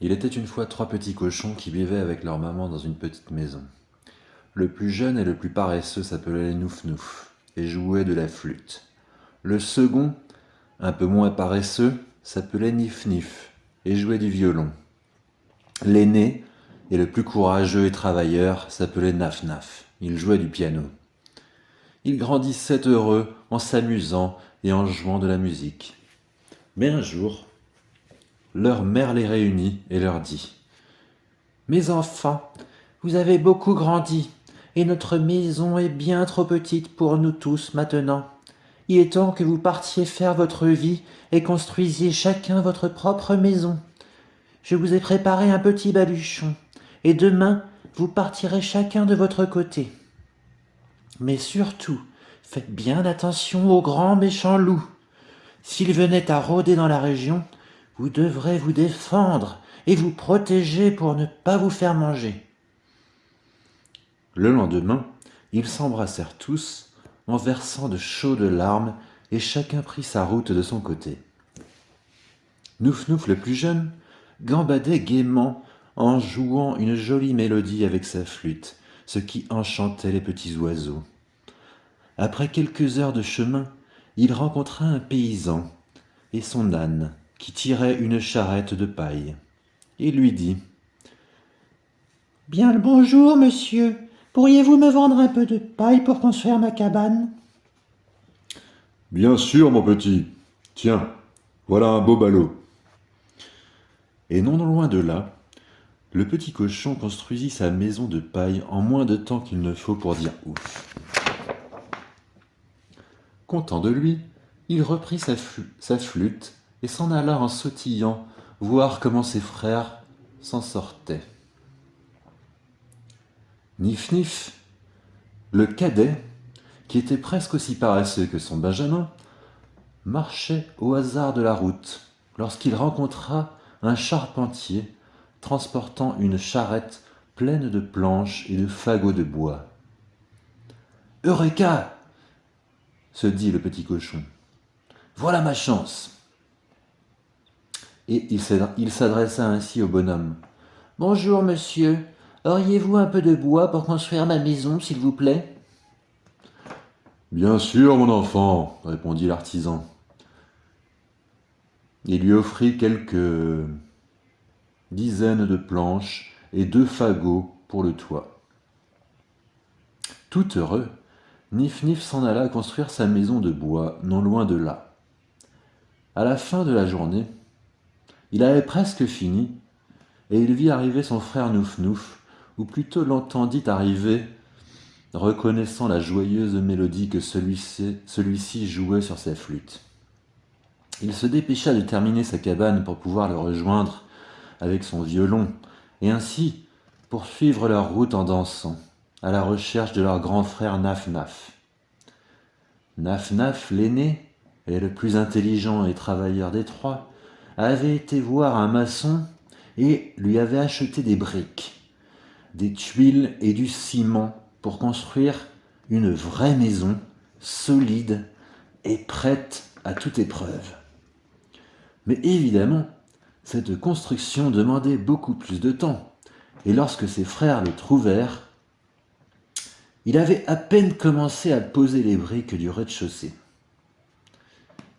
Il était une fois trois petits cochons qui vivaient avec leur maman dans une petite maison. Le plus jeune et le plus paresseux s'appelait Nouf-Nouf et jouait de la flûte. Le second, un peu moins paresseux, s'appelait Nif-Nif et jouait du violon. L'aîné, et le plus courageux et travailleur, s'appelait Naf-Naf. Il jouait du piano. Ils grandissaient heureux en s'amusant et en jouant de la musique. Mais un jour, leur mère les réunit et leur dit « Mes enfants, vous avez beaucoup grandi, et notre maison est bien trop petite pour nous tous maintenant. Il est temps que vous partiez faire votre vie et construisiez chacun votre propre maison. Je vous ai préparé un petit baluchon, et demain vous partirez chacun de votre côté. Mais surtout, faites bien attention au grand méchant loup. S'il venait à rôder dans la région, vous devrez vous défendre et vous protéger pour ne pas vous faire manger. Le lendemain, ils s'embrassèrent tous en versant de chaudes larmes et chacun prit sa route de son côté. Nouf Nouf le plus jeune gambadait gaiement en jouant une jolie mélodie avec sa flûte, ce qui enchantait les petits oiseaux. Après quelques heures de chemin, il rencontra un paysan et son âne qui tirait une charrette de paille. Il lui dit « Bien le bonjour, monsieur. Pourriez-vous me vendre un peu de paille pour construire ma cabane ?»« Bien sûr, mon petit. Tiens, voilà un beau ballot. » Et non loin de là, le petit cochon construisit sa maison de paille en moins de temps qu'il ne faut pour dire ouf. Content de lui, il reprit sa, sa flûte et s'en alla en sautillant voir comment ses frères s'en sortaient. Nif Nif, le cadet, qui était presque aussi paresseux que son Benjamin, marchait au hasard de la route lorsqu'il rencontra un charpentier transportant une charrette pleine de planches et de fagots de bois. « Eureka !» se dit le petit cochon. « Voilà ma chance !» Et il s'adressa ainsi au bonhomme. « Bonjour, monsieur. Auriez-vous un peu de bois pour construire ma maison, s'il vous plaît ?»« Bien sûr, mon enfant, » répondit l'artisan. Il lui offrit quelques dizaines de planches et deux fagots pour le toit. Tout heureux, Nif Nif s'en alla construire sa maison de bois, non loin de là. À la fin de la journée, il avait presque fini, et il vit arriver son frère Nouf Nouf, ou plutôt l'entendit arriver, reconnaissant la joyeuse mélodie que celui-ci jouait sur sa flûte. Il se dépêcha de terminer sa cabane pour pouvoir le rejoindre avec son violon, et ainsi poursuivre leur route en dansant, à la recherche de leur grand frère Naf Naf. Naf Naf, l'aîné, est le plus intelligent et travailleur des trois, avait été voir un maçon et lui avait acheté des briques, des tuiles et du ciment pour construire une vraie maison solide et prête à toute épreuve. Mais évidemment, cette construction demandait beaucoup plus de temps, et lorsque ses frères le trouvèrent, il avait à peine commencé à poser les briques du rez-de-chaussée.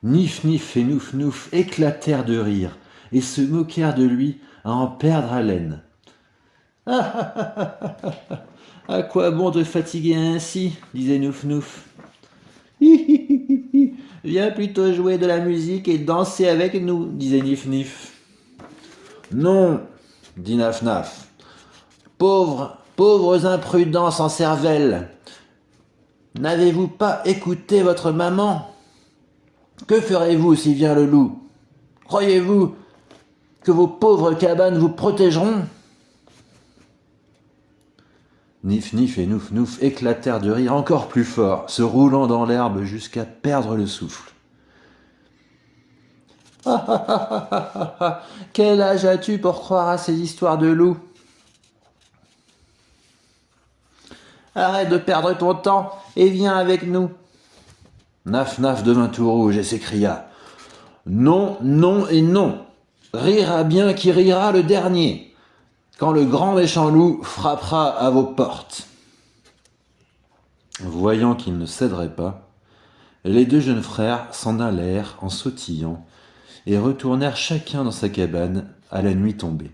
Nif Nif et Nouf Nouf éclatèrent de rire et se moquèrent de lui à en perdre haleine. Ah, à quoi bon te fatiguer ainsi disait Nouf Nouf. Viens plutôt jouer de la musique et danser avec nous, disait Nif Nif. Non, dit Naf Naf. Pauvres, pauvres imprudents sans cervelle. N'avez-vous pas écouté votre maman? Que ferez-vous si vient le loup? Croyez-vous que vos pauvres cabanes vous protégeront? Nif Nif et Nouf Nouf éclatèrent de rire encore plus fort, se roulant dans l'herbe jusqu'à perdre le souffle. Quel âge as-tu pour croire à ces histoires de loups? Arrête de perdre ton temps et viens avec nous. Naf Naf devint tout rouge et s'écria « Non, non et non !» rira bien qui rira le dernier, quand le grand méchant loup frappera à vos portes. Voyant qu'il ne céderait pas, les deux jeunes frères s'en allèrent en sautillant et retournèrent chacun dans sa cabane à la nuit tombée.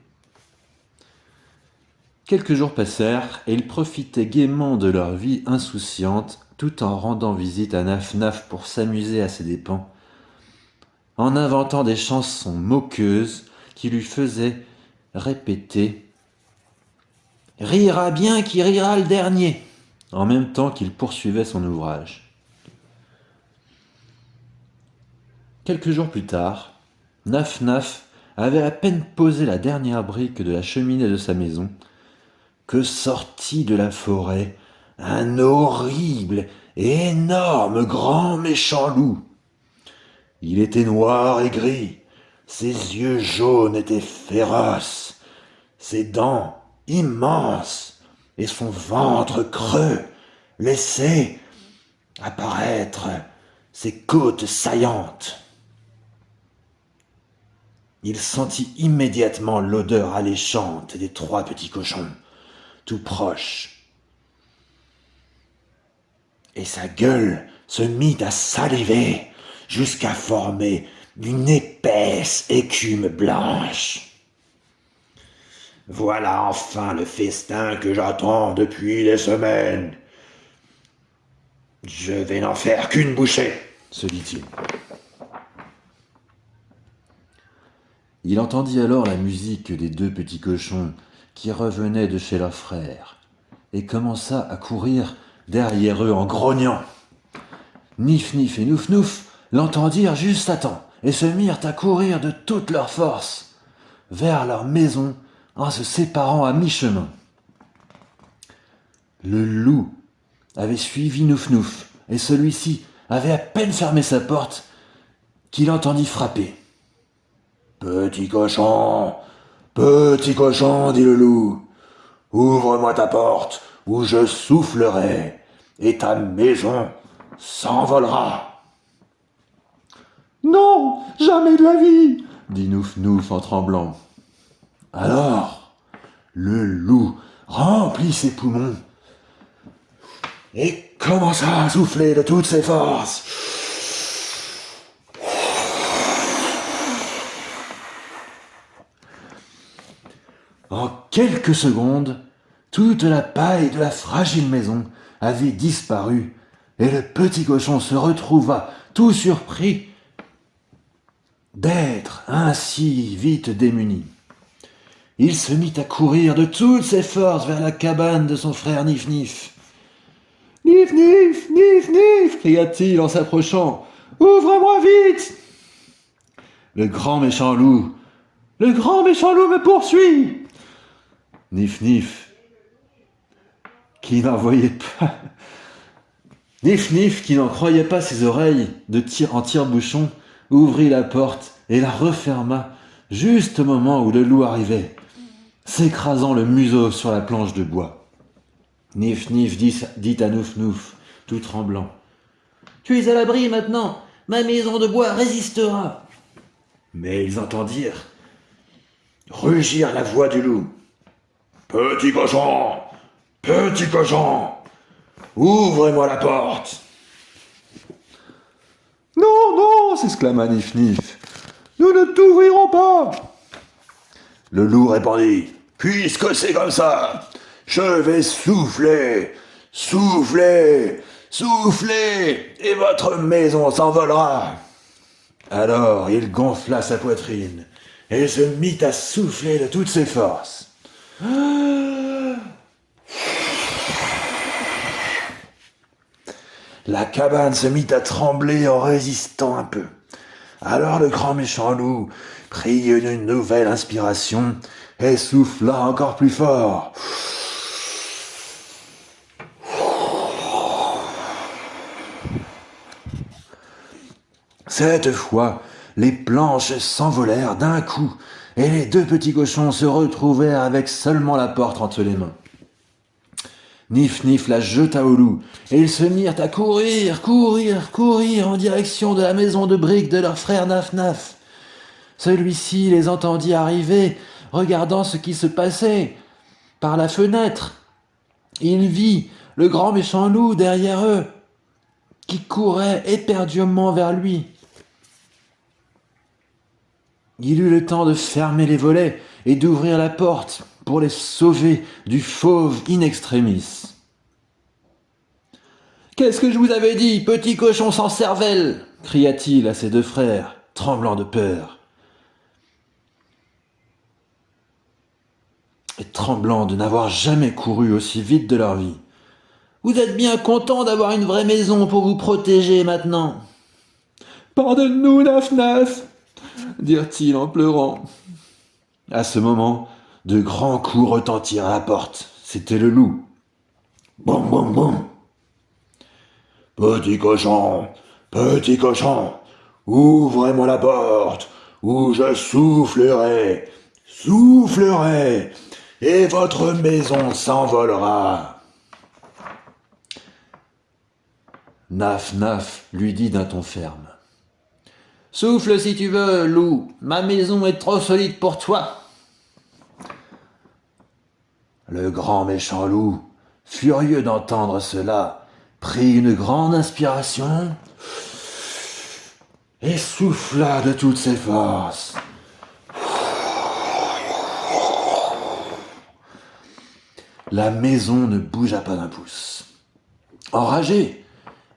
Quelques jours passèrent et ils profitaient gaiement de leur vie insouciante tout en rendant visite à Naf Naf pour s'amuser à ses dépens, en inventant des chansons moqueuses qui lui faisaient répéter Rira bien qui rira le dernier en même temps qu'il poursuivait son ouvrage. Quelques jours plus tard, Naf Naf avait à peine posé la dernière brique de la cheminée de sa maison que sortit de la forêt un horrible énorme grand méchant loup. Il était noir et gris, ses yeux jaunes étaient féroces, ses dents immenses et son ventre creux laissaient apparaître ses côtes saillantes. Il sentit immédiatement l'odeur alléchante des trois petits cochons, tout proches. Et sa gueule se mit à saliver jusqu'à former une épaisse écume blanche. Voilà enfin le festin que j'attends depuis des semaines. Je vais n'en faire qu'une bouchée, se dit-il. Il entendit alors la musique des deux petits cochons qui revenaient de chez leur frère, et commença à courir derrière eux en grognant. Nif Nif et Nouf Nouf l'entendirent juste à temps, et se mirent à courir de toute leur force vers leur maison en se séparant à mi-chemin. Le loup avait suivi Nouf Nouf, et celui-ci avait à peine fermé sa porte qu'il entendit frapper. Petit cochon, petit cochon, dit le loup, ouvre-moi ta porte, ou je soufflerai, et ta maison s'envolera. Non, jamais de la vie, dit Nouf Nouf en tremblant. Alors, le loup remplit ses poumons et commença à souffler de toutes ses forces. En quelques secondes, toute la paille de la fragile maison avait disparu et le petit cochon se retrouva tout surpris d'être ainsi vite démuni. Il se mit à courir de toutes ses forces vers la cabane de son frère Nif Nif. Nif Nif, Nif Nif, cria-t-il en s'approchant. Ouvre-moi vite Le grand méchant loup, le grand méchant loup me poursuit Nif Nif, qui n'en voyait pas. Nif Nif, qui n'en croyait pas ses oreilles de tir en tire-bouchon, ouvrit la porte et la referma juste au moment où le loup arrivait s'écrasant le museau sur la planche de bois. Nif Nif dit, à Nouf Nouf, tout tremblant. Tu es à l'abri maintenant, ma maison de bois résistera. Mais ils entendirent rugir la voix du loup. Petit cochon, petit cochon, ouvre-moi la porte. Non, non, s'exclama Nif Nif, nous ne t'ouvrirons pas. Le loup répondit Puisque c'est comme ça, je vais souffler, souffler, souffler, et votre maison s'envolera. Alors il gonfla sa poitrine et se mit à souffler de toutes ses forces. La cabane se mit à trembler en résistant un peu. Alors le grand méchant loup prit une nouvelle inspiration et souffla encore plus fort. Cette fois, les planches s'envolèrent d'un coup, et les deux petits cochons se retrouvèrent avec seulement la porte entre les mains. Nif Nif la jeta au loup, et ils se mirent à courir, courir, courir en direction de la maison de briques de leur frère Naf Naf. Celui-ci les entendit arriver, regardant ce qui se passait par la fenêtre. Il vit le grand méchant loup derrière eux, qui courait éperdument vers lui. Il eut le temps de fermer les volets et d'ouvrir la porte pour les sauver du fauve in extremis. Qu'est-ce que je vous avais dit, petit cochon sans cervelle? cria-t-il à ses deux frères, tremblant de peur. Et tremblant de n'avoir jamais couru aussi vite de leur vie. Vous êtes bien content d'avoir une vraie maison pour vous protéger maintenant. Pardonne-nous, Naf-Naf, dirent-ils en pleurant. À ce moment, de grands coups retentirent à la porte. C'était le loup. Boum, boum, boum. Petit cochon, petit cochon, ouvrez-moi la porte, ou je soufflerai, soufflerai, et votre maison s'envolera. Naf Naf lui dit d'un ton ferme. Souffle si tu veux, loup, ma maison est trop solide pour toi. Le grand méchant loup, furieux d'entendre cela, prit une grande inspiration et souffla de toutes ses forces. La maison ne bougea pas d'un pouce. Enragé,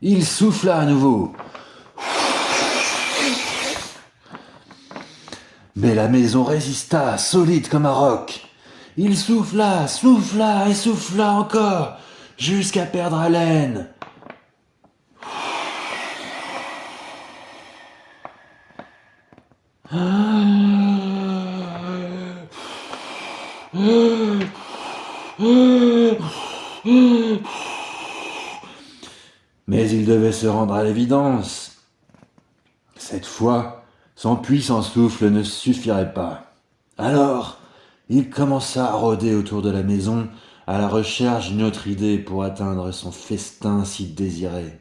il souffla à nouveau. Mais la maison résista, solide comme un roc. Il souffla, souffla et souffla encore, jusqu'à perdre haleine. Mais il devait se rendre à l'évidence. Cette fois, son puissant souffle ne suffirait pas. Alors, il commença à rôder autour de la maison à la recherche d'une autre idée pour atteindre son festin si désiré.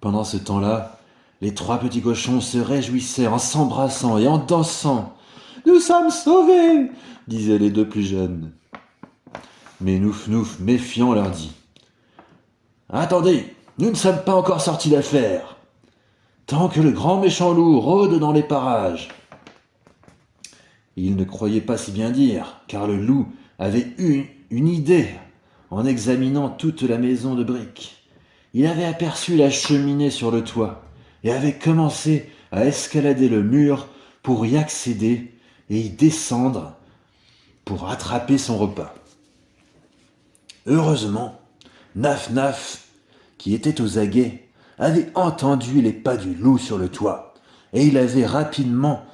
Pendant ce temps-là, les trois petits cochons se réjouissaient en s'embrassant et en dansant. Nous sommes sauvés disaient les deux plus jeunes. Mais Nouf Nouf, méfiant, leur dit Attendez, nous ne sommes pas encore sortis d'affaire. Tant que le grand méchant loup rôde dans les parages. Il ne croyait pas si bien dire, car le loup avait eu une idée en examinant toute la maison de briques. Il avait aperçu la cheminée sur le toit et avait commencé à escalader le mur pour y accéder et y descendre pour attraper son repas. Heureusement, Naf Naf, qui était aux aguets, avait entendu les pas du loup sur le toit, et il avait rapidement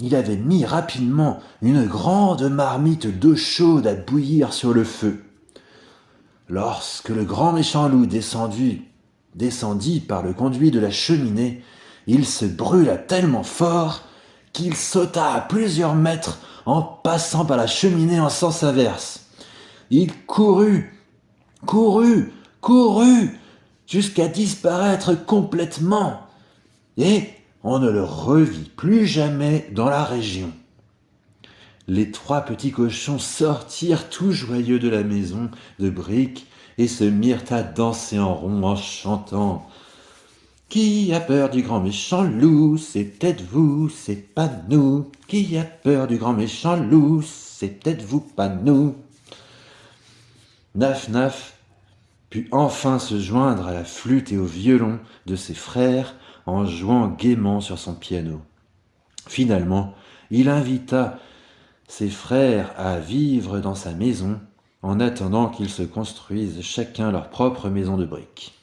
il avait mis rapidement une grande marmite d'eau chaude à bouillir sur le feu. Lorsque le grand méchant loup descendit, descendit par le conduit de la cheminée, il se brûla tellement fort qu'il sauta à plusieurs mètres en passant par la cheminée en sens inverse. Il courut, courut, courut, jusqu'à disparaître complètement. Et on ne le revit plus jamais dans la région. Les trois petits cochons sortirent tout joyeux de la maison de briques et se mirent à danser en rond en chantant Qui a peur du grand méchant loup C'est peut-être vous, c'est pas nous. Qui a peur du grand méchant loup C'est peut-être vous, pas nous. Naf Naf put enfin se joindre à la flûte et au violon de ses frères en jouant gaiement sur son piano. Finalement, il invita ses frères à vivre dans sa maison en attendant qu'ils se construisent chacun leur propre maison de briques.